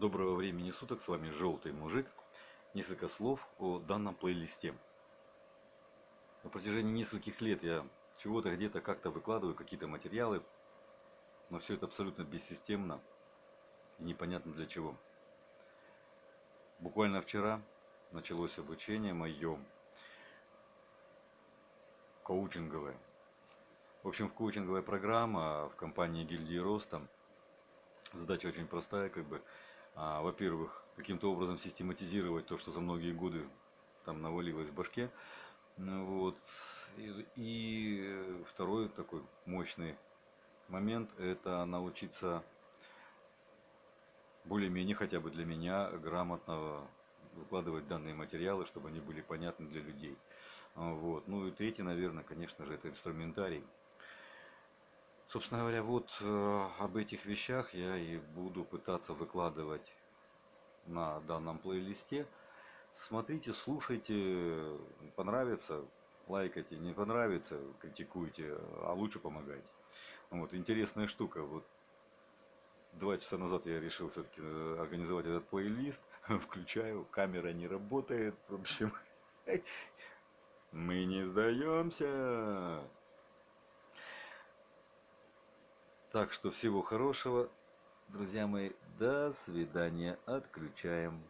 Доброго времени суток, с вами Желтый Мужик. Несколько слов о данном плейлисте. На протяжении нескольких лет я чего-то где-то как-то выкладываю, какие-то материалы, но все это абсолютно бессистемно и непонятно для чего. Буквально вчера началось обучение мое коучинговое. В общем, в коучинговая программа в компании Гильдии Роста. Задача очень простая, как бы а, во-первых, каким-то образом систематизировать то, что за многие годы там навалилось в башке. Ну вот. И, и второй такой мощный момент – это научиться более-менее, хотя бы для меня, грамотно выкладывать данные материалы, чтобы они были понятны для людей. Вот. Ну и третий, наверное, конечно же, это инструментарий. Собственно говоря, вот э, об этих вещах я и буду пытаться выкладывать на данном плейлисте. Смотрите, слушайте, понравится, лайкайте, не понравится, критикуйте, а лучше помогайте. Вот, интересная штука. Вот два часа назад я решил все-таки э, организовать этот плейлист. Включаю, камера не работает. В общем, мы не сдаемся. Так что всего хорошего, друзья мои. До свидания. Отключаем.